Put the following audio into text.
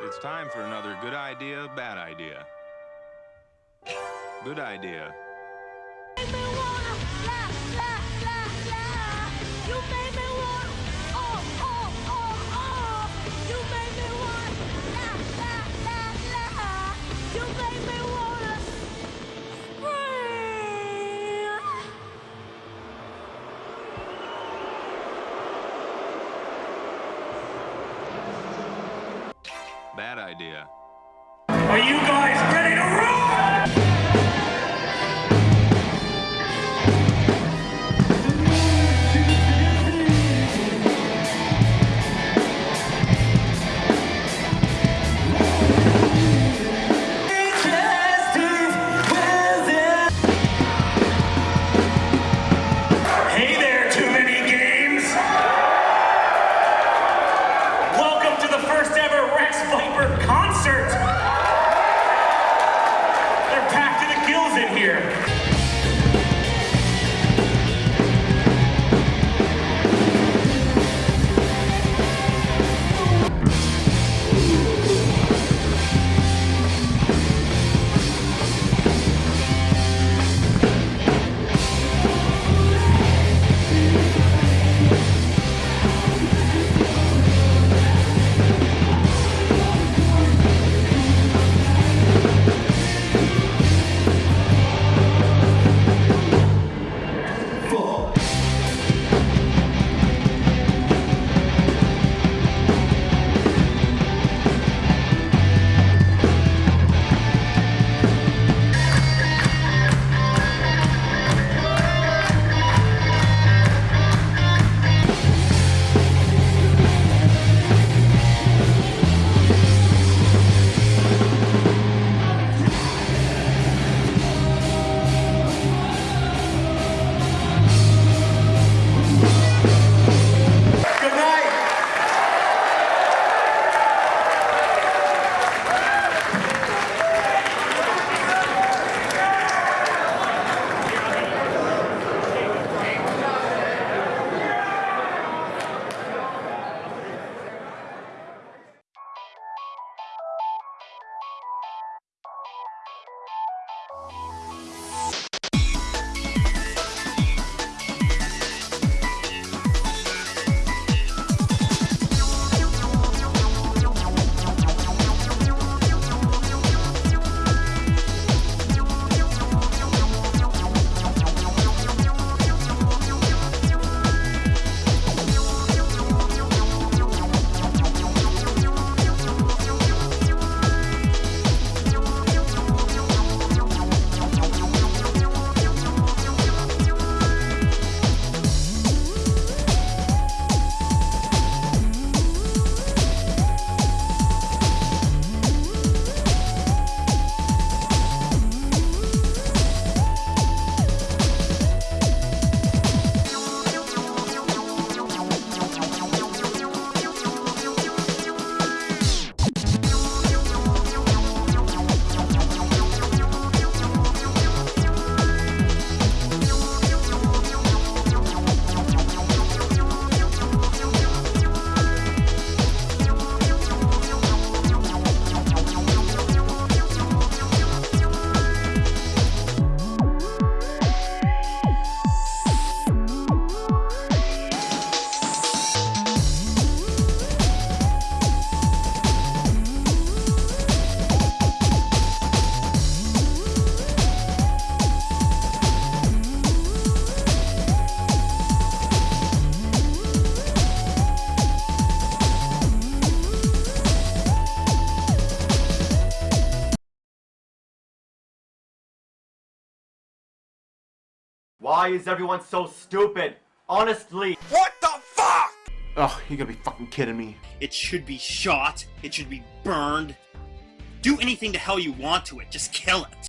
It's time for another good idea, bad idea. Good idea. Idea. you Why is everyone so stupid? Honestly. What the fuck? Oh, you gotta be fucking kidding me. It should be shot. It should be burned. Do anything the hell you want to it. Just kill it.